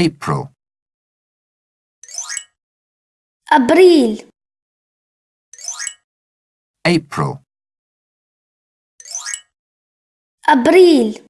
April, أبريل April, أبريل